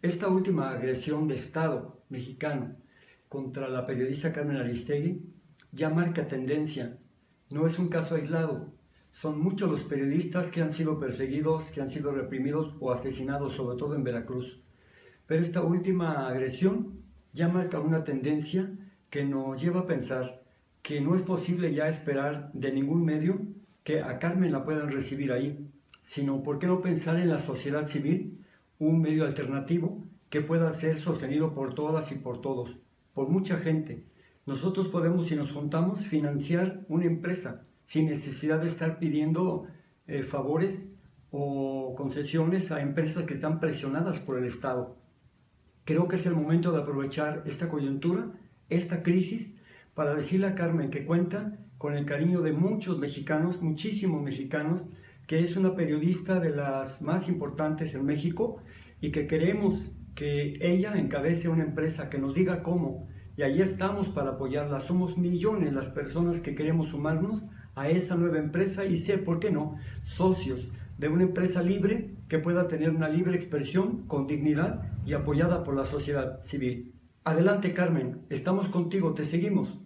Esta última agresión de Estado mexicano contra la periodista Carmen Aristegui ya marca tendencia. No es un caso aislado. Son muchos los periodistas que han sido perseguidos, que han sido reprimidos o asesinados, sobre todo en Veracruz. Pero esta última agresión ya marca una tendencia que nos lleva a pensar que no es posible ya esperar de ningún medio que a Carmen la puedan recibir ahí, sino por qué no pensar en la sociedad civil un medio alternativo que pueda ser sostenido por todas y por todos, por mucha gente. Nosotros podemos, si nos juntamos, financiar una empresa sin necesidad de estar pidiendo eh, favores o concesiones a empresas que están presionadas por el Estado. Creo que es el momento de aprovechar esta coyuntura, esta crisis, para decirle a Carmen que cuenta con el cariño de muchos mexicanos, muchísimos mexicanos, que es una periodista de las más importantes en México y que queremos que ella encabece una empresa que nos diga cómo. Y ahí estamos para apoyarla. Somos millones las personas que queremos sumarnos a esa nueva empresa y ser, ¿por qué no?, socios de una empresa libre que pueda tener una libre expresión con dignidad y apoyada por la sociedad civil. Adelante Carmen, estamos contigo, te seguimos.